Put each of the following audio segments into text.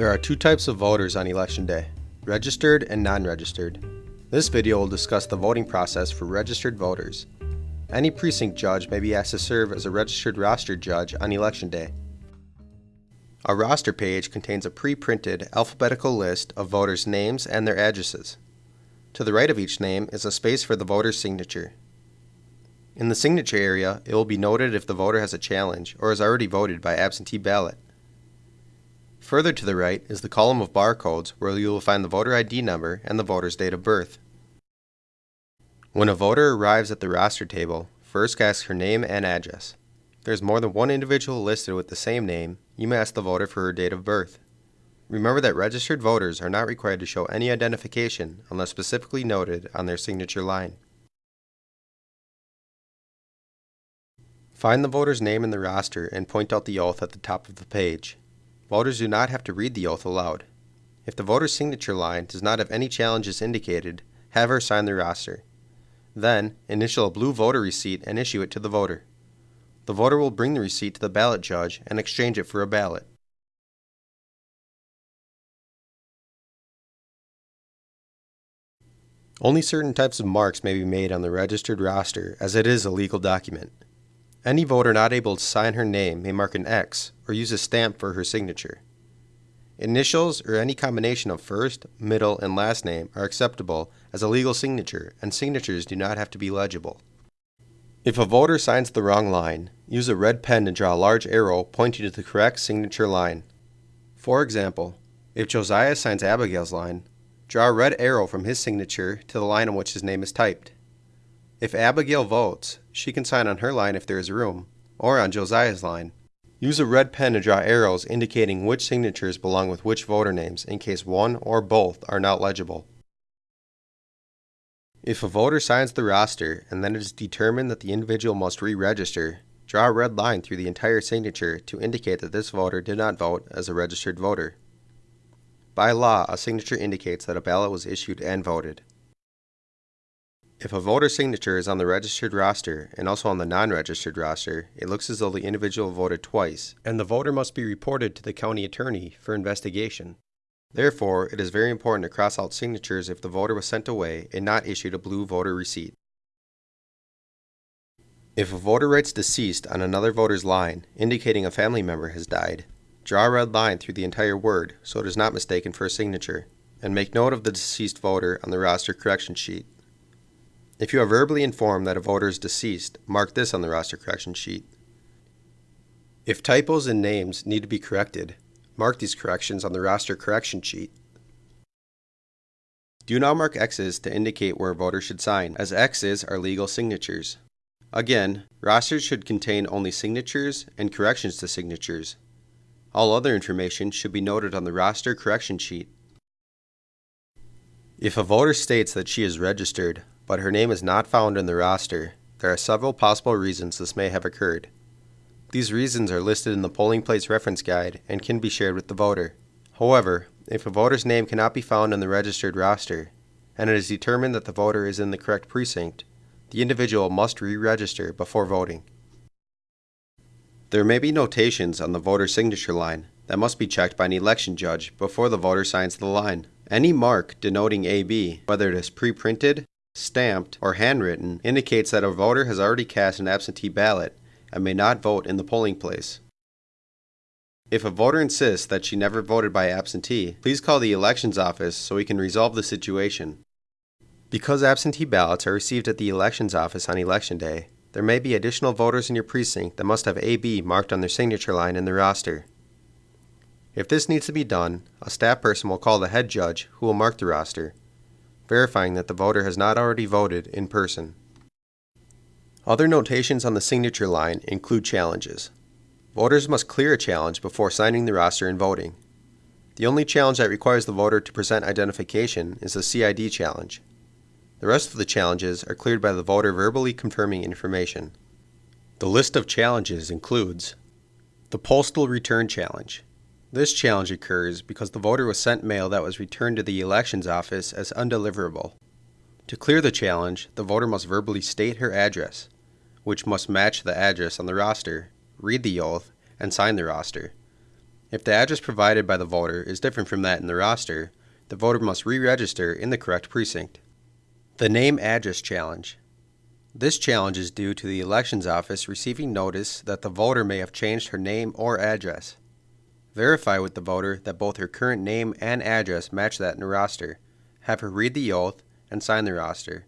There are two types of voters on election day, registered and non-registered. This video will discuss the voting process for registered voters. Any precinct judge may be asked to serve as a registered roster judge on election day. A roster page contains a pre-printed alphabetical list of voters' names and their addresses. To the right of each name is a space for the voter's signature. In the signature area, it will be noted if the voter has a challenge or has already voted by absentee ballot. Further to the right is the column of barcodes where you will find the voter ID number and the voter's date of birth. When a voter arrives at the roster table, first ask her name and address. If there's more than one individual listed with the same name, you may ask the voter for her date of birth. Remember that registered voters are not required to show any identification unless specifically noted on their signature line. Find the voter's name in the roster and point out the oath at the top of the page. Voters do not have to read the oath aloud. If the voter's signature line does not have any challenges indicated, have her sign the roster. Then, initial a blue voter receipt and issue it to the voter. The voter will bring the receipt to the ballot judge and exchange it for a ballot. Only certain types of marks may be made on the registered roster as it is a legal document. Any voter not able to sign her name may mark an X or use a stamp for her signature. Initials or any combination of first, middle, and last name are acceptable as a legal signature and signatures do not have to be legible. If a voter signs the wrong line, use a red pen to draw a large arrow pointing to the correct signature line. For example, if Josiah signs Abigail's line, draw a red arrow from his signature to the line on which his name is typed. If Abigail votes, she can sign on her line if there is room, or on Josiah's line. Use a red pen to draw arrows indicating which signatures belong with which voter names in case one or both are not legible. If a voter signs the roster and then it is determined that the individual must re-register, draw a red line through the entire signature to indicate that this voter did not vote as a registered voter. By law, a signature indicates that a ballot was issued and voted. If a voter signature is on the registered roster and also on the non-registered roster, it looks as though the individual voted twice, and the voter must be reported to the county attorney for investigation. Therefore, it is very important to cross out signatures if the voter was sent away and not issued a blue voter receipt. If a voter writes deceased on another voter's line, indicating a family member has died, draw a red line through the entire word so it is not mistaken for a signature, and make note of the deceased voter on the roster correction sheet. If you are verbally informed that a voter is deceased, mark this on the roster correction sheet. If typos in names need to be corrected, mark these corrections on the roster correction sheet. Do not mark X's to indicate where a voter should sign, as X's are legal signatures. Again, rosters should contain only signatures and corrections to signatures. All other information should be noted on the roster correction sheet. If a voter states that she is registered, but her name is not found in the roster, there are several possible reasons this may have occurred. These reasons are listed in the polling place reference guide and can be shared with the voter. However, if a voter's name cannot be found in the registered roster, and it is determined that the voter is in the correct precinct, the individual must re-register before voting. There may be notations on the voter signature line that must be checked by an election judge before the voter signs the line. Any mark denoting AB, whether it is pre-printed, stamped, or handwritten indicates that a voter has already cast an absentee ballot and may not vote in the polling place. If a voter insists that she never voted by absentee, please call the elections office so we can resolve the situation. Because absentee ballots are received at the elections office on election day, there may be additional voters in your precinct that must have AB marked on their signature line in the roster. If this needs to be done, a staff person will call the head judge who will mark the roster verifying that the voter has not already voted in person. Other notations on the signature line include challenges. Voters must clear a challenge before signing the roster and voting. The only challenge that requires the voter to present identification is the CID challenge. The rest of the challenges are cleared by the voter verbally confirming information. The list of challenges includes the Postal Return Challenge, this challenge occurs because the voter was sent mail that was returned to the elections office as undeliverable. To clear the challenge, the voter must verbally state her address, which must match the address on the roster, read the oath, and sign the roster. If the address provided by the voter is different from that in the roster, the voter must re register in the correct precinct. The Name Address Challenge. This challenge is due to the Elections Office receiving notice that the voter may have changed her name or address. Verify with the voter that both her current name and address match that in the roster. Have her read the oath and sign the roster.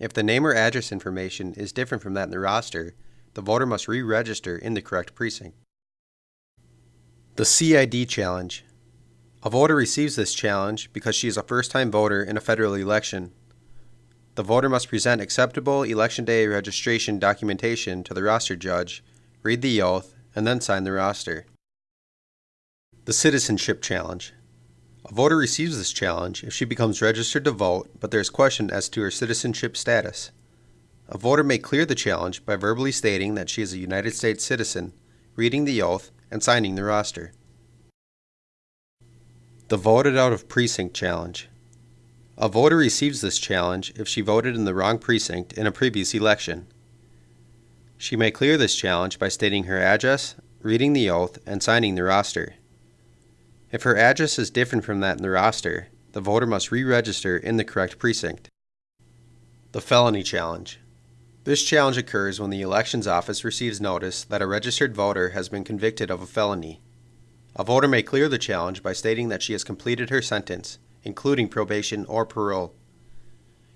If the name or address information is different from that in the roster, the voter must re register in the correct precinct. The CID Challenge. A voter receives this challenge because she is a first time voter in a federal election. The voter must present acceptable Election Day registration documentation to the roster judge, read the oath, and then sign the roster. The Citizenship Challenge. A voter receives this challenge if she becomes registered to vote, but there is question as to her citizenship status. A voter may clear the challenge by verbally stating that she is a United States citizen, reading the oath, and signing the roster. The Voted Out of Precinct Challenge. A voter receives this challenge if she voted in the wrong precinct in a previous election. She may clear this challenge by stating her address, reading the oath, and signing the roster. If her address is different from that in the roster, the voter must re register in the correct precinct. The Felony Challenge. This challenge occurs when the Elections Office receives notice that a registered voter has been convicted of a felony. A voter may clear the challenge by stating that she has completed her sentence, including probation or parole.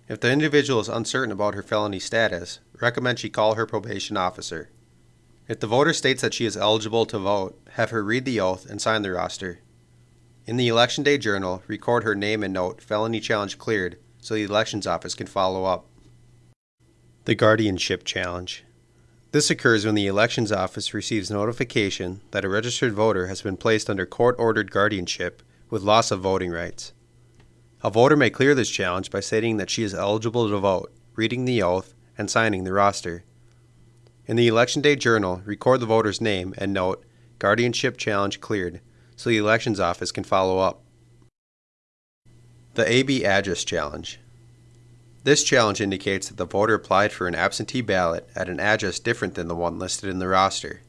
If the individual is uncertain about her felony status, recommend she call her probation officer. If the voter states that she is eligible to vote, have her read the oath and sign the roster. In the Election Day Journal, record her name and note felony challenge cleared so the Elections Office can follow up. The Guardianship Challenge. This occurs when the Elections Office receives notification that a registered voter has been placed under court ordered guardianship with loss of voting rights. A voter may clear this challenge by stating that she is eligible to vote, reading the oath, and signing the roster. In the Election Day Journal, record the voter's name and note Guardianship Challenge Cleared so the Elections Office can follow up. The AB Address Challenge. This challenge indicates that the voter applied for an absentee ballot at an address different than the one listed in the roster.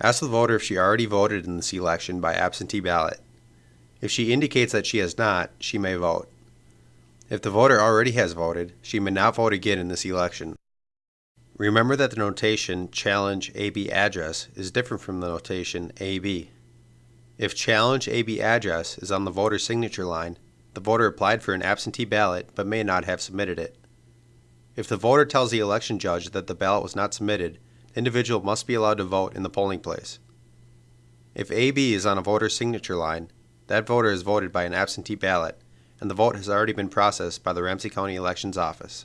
Ask the voter if she already voted in this election by absentee ballot. If she indicates that she has not, she may vote. If the voter already has voted, she may not vote again in this election. Remember that the notation challenge AB address is different from the notation AB. If challenge AB address is on the voter's signature line, the voter applied for an absentee ballot but may not have submitted it. If the voter tells the election judge that the ballot was not submitted, the individual must be allowed to vote in the polling place. If AB is on a voter's signature line, that voter has voted by an absentee ballot, and the vote has already been processed by the Ramsey County Elections Office.